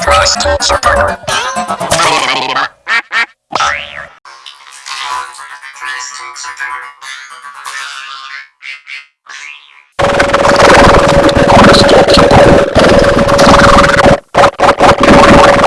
Christ, Sir Bernard. Christ, September.